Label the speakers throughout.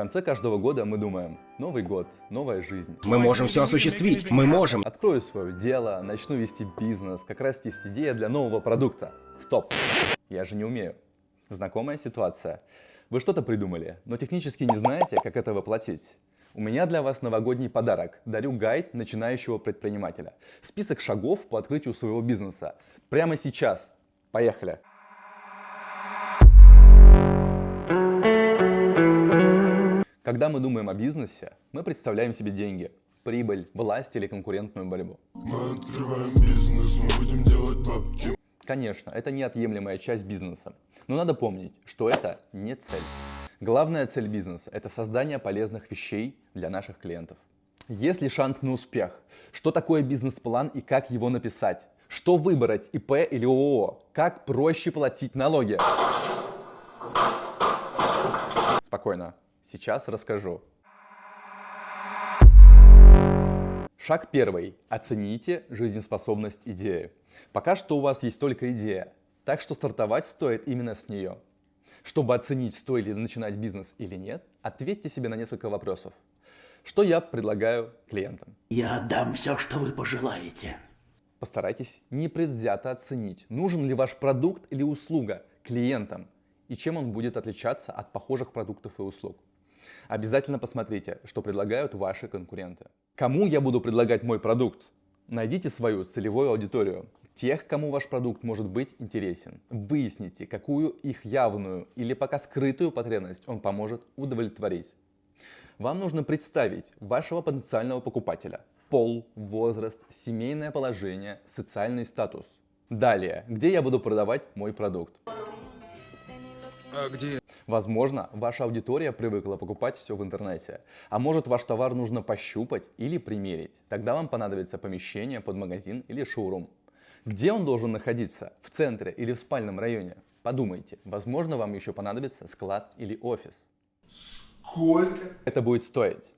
Speaker 1: конце каждого года мы думаем, Новый год, новая жизнь.
Speaker 2: Мы можем все осуществить, мы можем.
Speaker 1: Открою свое дело, начну вести бизнес, как раз есть идея для нового продукта. Стоп, я же не умею. Знакомая ситуация. Вы что-то придумали, но технически не знаете, как это воплотить. У меня для вас новогодний подарок. Дарю гайд начинающего предпринимателя. Список шагов по открытию своего бизнеса. Прямо сейчас. Поехали! Когда мы думаем о бизнесе, мы представляем себе деньги, прибыль, власть или конкурентную борьбу.
Speaker 3: Мы открываем бизнес, мы будем делать бабки.
Speaker 1: Конечно, это неотъемлемая часть бизнеса. Но надо помнить, что это не цель. Главная цель бизнеса – это создание полезных вещей для наших клиентов. Есть ли шанс на успех? Что такое бизнес-план и как его написать? Что выбрать, ИП или ООО? Как проще платить налоги? Спокойно, сейчас расскажу. Шаг первый. Оцените жизнеспособность идеи. Пока что у вас есть только идея, так что стартовать стоит именно с нее. Чтобы оценить, стоит ли начинать бизнес или нет, ответьте себе на несколько вопросов. Что я предлагаю клиентам?
Speaker 4: Я отдам все, что вы пожелаете.
Speaker 1: Постарайтесь непредвзято оценить, нужен ли ваш продукт или услуга клиентам и чем он будет отличаться от похожих продуктов и услуг. Обязательно посмотрите, что предлагают ваши конкуренты. Кому я буду предлагать мой продукт? Найдите свою целевую аудиторию, тех, кому ваш продукт может быть интересен. Выясните, какую их явную или пока скрытую потребность он поможет удовлетворить. Вам нужно представить вашего потенциального покупателя. Пол, возраст, семейное положение, социальный статус. Далее, где я буду продавать мой продукт?
Speaker 2: А где?
Speaker 1: Возможно, ваша аудитория привыкла покупать все в интернете. А может ваш товар нужно пощупать или примерить. Тогда вам понадобится помещение под магазин или шоурум. Где он должен находиться? В центре или в спальном районе? Подумайте, возможно вам еще понадобится склад или офис.
Speaker 3: Сколько?
Speaker 1: Это будет стоить.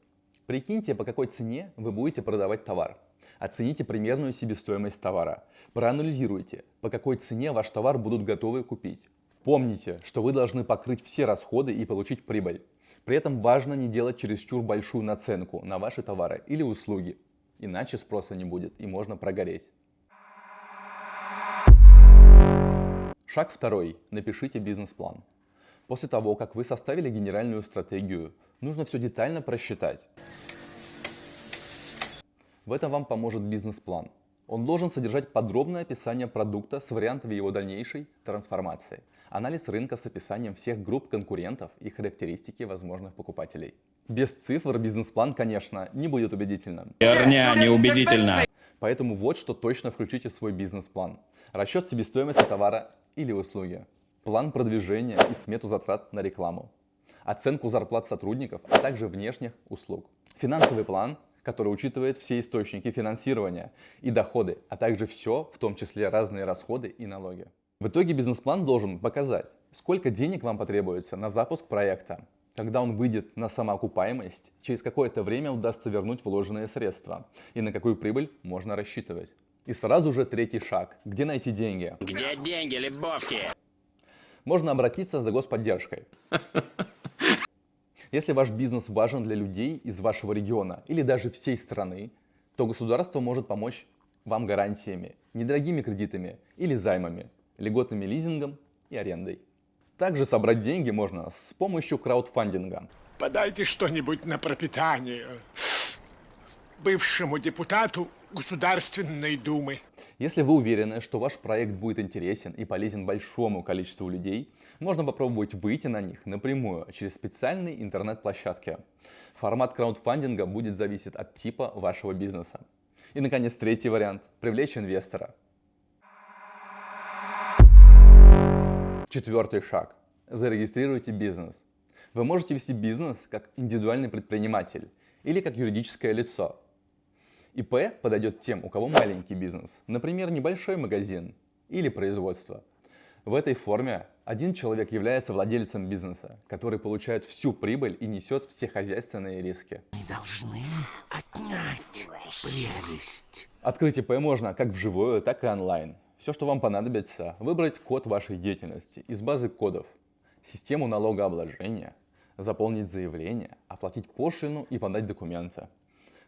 Speaker 1: Прикиньте, по какой цене вы будете продавать товар. Оцените примерную себестоимость товара. Проанализируйте, по какой цене ваш товар будут готовы купить. Помните, что вы должны покрыть все расходы и получить прибыль. При этом важно не делать чересчур большую наценку на ваши товары или услуги, иначе спроса не будет и можно прогореть. Шаг второй. Напишите бизнес-план. После того, как вы составили генеральную стратегию, нужно все детально просчитать. В этом вам поможет бизнес-план. Он должен содержать подробное описание продукта с вариантами его дальнейшей трансформации, анализ рынка с описанием всех групп конкурентов и характеристики возможных покупателей. Без цифр бизнес-план, конечно, не будет убедительным.
Speaker 5: Херня неубедительна.
Speaker 1: Поэтому вот что точно включите в свой бизнес-план. Расчет себестоимости товара или услуги, план продвижения и смету затрат на рекламу, оценку зарплат сотрудников, а также внешних услуг, финансовый план, который учитывает все источники финансирования и доходы, а также все, в том числе разные расходы и налоги. В итоге бизнес-план должен показать, сколько денег вам потребуется на запуск проекта, когда он выйдет на самоокупаемость, через какое-то время удастся вернуть вложенные средства и на какую прибыль можно рассчитывать. И сразу же третий шаг. Где найти деньги?
Speaker 5: Где деньги, Лебовски?
Speaker 1: Можно обратиться за господдержкой. Если ваш бизнес важен для людей из вашего региона или даже всей страны, то государство может помочь вам гарантиями, недорогими кредитами или займами, льготными лизингом и арендой. Также собрать деньги можно с помощью краудфандинга.
Speaker 6: Подайте что-нибудь на пропитание бывшему депутату Государственной Думы.
Speaker 1: Если вы уверены, что ваш проект будет интересен и полезен большому количеству людей, можно попробовать выйти на них напрямую через специальные интернет-площадки. Формат краудфандинга будет зависеть от типа вашего бизнеса. И, наконец, третий вариант – привлечь инвестора. Четвертый шаг. Зарегистрируйте бизнес. Вы можете вести бизнес как индивидуальный предприниматель или как юридическое лицо. ИП подойдет тем, у кого маленький бизнес, например, небольшой магазин или производство. В этой форме один человек является владельцем бизнеса, который получает всю прибыль и несет все хозяйственные риски.
Speaker 4: Не должны отнять прелесть.
Speaker 1: Открыть ИП можно как вживую, так и онлайн. Все, что вам понадобится, выбрать код вашей деятельности из базы кодов, систему налогообложения, заполнить заявление, оплатить пошлину и подать документы.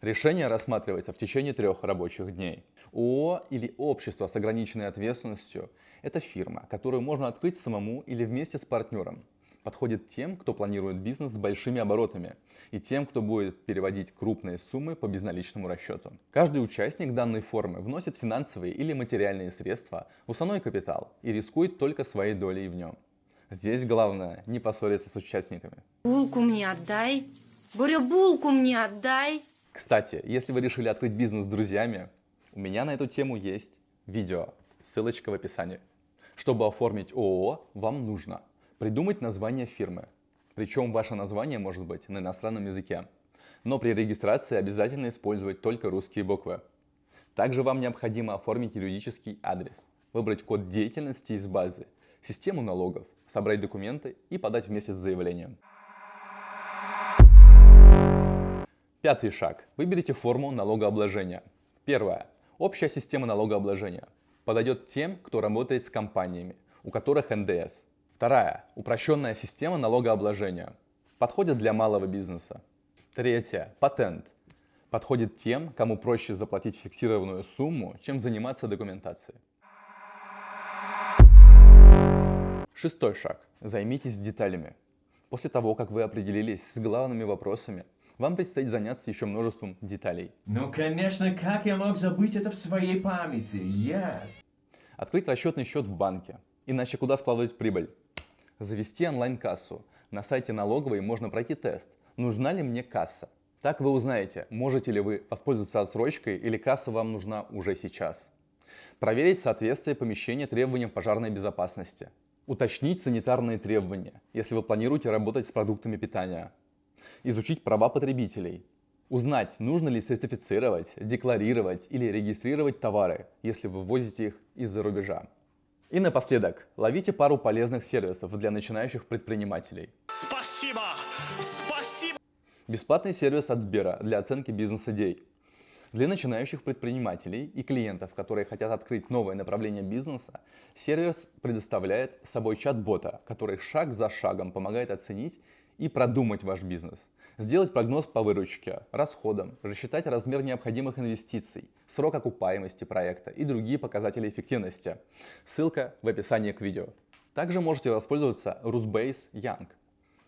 Speaker 1: Решение рассматривается в течение трех рабочих дней. ООО или общество с ограниченной ответственностью – это фирма, которую можно открыть самому или вместе с партнером. Подходит тем, кто планирует бизнес с большими оборотами и тем, кто будет переводить крупные суммы по безналичному расчету. Каждый участник данной формы вносит финансовые или материальные средства в уставной капитал и рискует только своей долей в нем. Здесь главное не поссориться с участниками.
Speaker 7: Булку мне отдай. Боря, булку мне отдай.
Speaker 1: Кстати, если вы решили открыть бизнес с друзьями, у меня на эту тему есть видео, ссылочка в описании. Чтобы оформить ООО, вам нужно придумать название фирмы. Причем ваше название может быть на иностранном языке. Но при регистрации обязательно использовать только русские буквы. Также вам необходимо оформить юридический адрес, выбрать код деятельности из базы, систему налогов, собрать документы и подать вместе с заявлением. Пятый шаг. Выберите форму налогообложения. Первое. Общая система налогообложения. Подойдет тем, кто работает с компаниями, у которых НДС. Вторая. Упрощенная система налогообложения. Подходит для малого бизнеса. Третье. Патент. Подходит тем, кому проще заплатить фиксированную сумму, чем заниматься документацией. Шестой шаг. Займитесь деталями. После того, как вы определились с главными вопросами, вам предстоит заняться еще множеством деталей.
Speaker 8: Ну, конечно, как я мог забыть это в своей памяти? Я...
Speaker 1: Открыть расчетный счет в банке. Иначе куда складывать прибыль? Завести онлайн-кассу. На сайте налоговой можно пройти тест. Нужна ли мне касса? Так вы узнаете, можете ли вы воспользоваться отсрочкой или касса вам нужна уже сейчас. Проверить соответствие помещения требованиям пожарной безопасности. Уточнить санитарные требования, если вы планируете работать с продуктами питания. Изучить права потребителей. Узнать, нужно ли сертифицировать, декларировать или регистрировать товары, если вы ввозите их из-за рубежа. И напоследок, ловите пару полезных сервисов для начинающих предпринимателей.
Speaker 2: Спасибо! Спасибо!
Speaker 1: Бесплатный сервис от Сбера для оценки бизнес-идей. Для начинающих предпринимателей и клиентов, которые хотят открыть новое направление бизнеса, сервис предоставляет собой чат-бота, который шаг за шагом помогает оценить и продумать ваш бизнес. Сделать прогноз по выручке, расходам, рассчитать размер необходимых инвестиций, срок окупаемости проекта и другие показатели эффективности. Ссылка в описании к видео. Также можете воспользоваться Rusbase Young.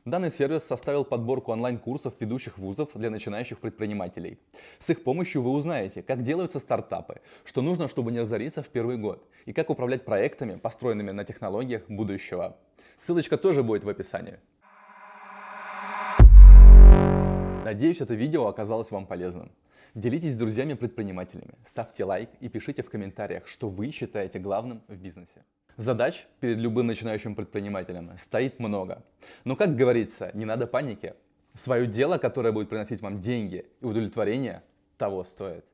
Speaker 1: Данный сервис составил подборку онлайн-курсов ведущих вузов для начинающих предпринимателей. С их помощью вы узнаете, как делаются стартапы, что нужно, чтобы не разориться в первый год, и как управлять проектами, построенными на технологиях будущего. Ссылочка тоже будет в описании. Надеюсь, это видео оказалось вам полезным. Делитесь с друзьями-предпринимателями, ставьте лайк и пишите в комментариях, что вы считаете главным в бизнесе. Задач перед любым начинающим предпринимателем стоит много. Но, как говорится, не надо паники. Свое дело, которое будет приносить вам деньги и удовлетворение, того стоит.